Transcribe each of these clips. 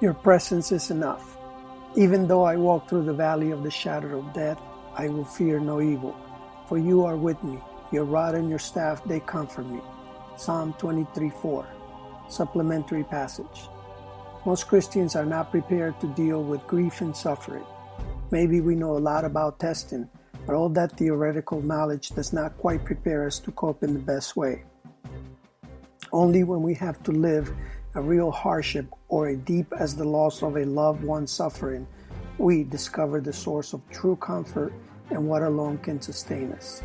Your presence is enough. Even though I walk through the valley of the shadow of death, I will fear no evil, for you are with me. Your rod and your staff, they comfort me. Psalm 23 4. Supplementary passage. Most Christians are not prepared to deal with grief and suffering. Maybe we know a lot about testing, but all that theoretical knowledge does not quite prepare us to cope in the best way. Only when we have to live a real hardship or a deep as the loss of a loved one suffering, we discover the source of true comfort and what alone can sustain us.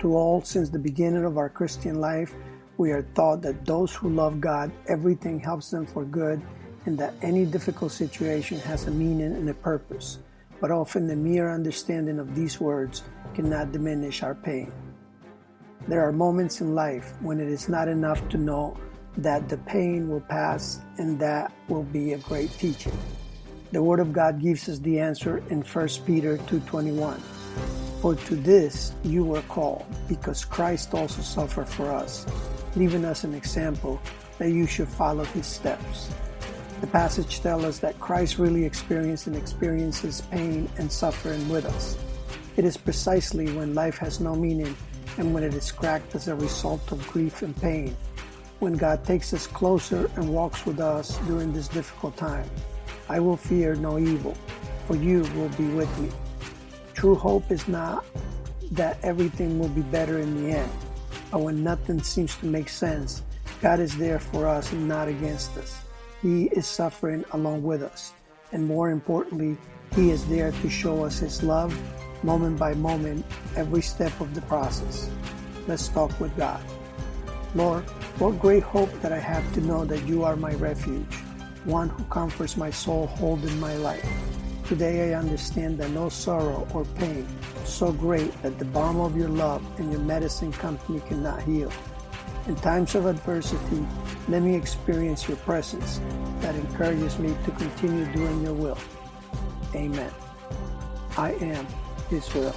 To all, since the beginning of our Christian life, we are taught that those who love God, everything helps them for good, and that any difficult situation has a meaning and a purpose. But often the mere understanding of these words cannot diminish our pain. There are moments in life when it is not enough to know that the pain will pass and that will be a great teaching. The Word of God gives us the answer in 1 Peter 2.21. For to this you were called, because Christ also suffered for us, leaving us an example that you should follow his steps. The passage tells us that Christ really experienced and experiences pain and suffering with us. It is precisely when life has no meaning and when it is cracked as a result of grief and pain when God takes us closer and walks with us during this difficult time. I will fear no evil, for you will be with me. True hope is not that everything will be better in the end, but when nothing seems to make sense, God is there for us and not against us. He is suffering along with us, and more importantly, He is there to show us His love moment by moment, every step of the process. Let's talk with God. Lord, what great hope that I have to know that you are my refuge, one who comforts my soul holding my life. Today I understand that no sorrow or pain so great that the balm of your love and your medicine company cannot heal. In times of adversity, let me experience your presence that encourages me to continue doing your will. Amen. I am His will.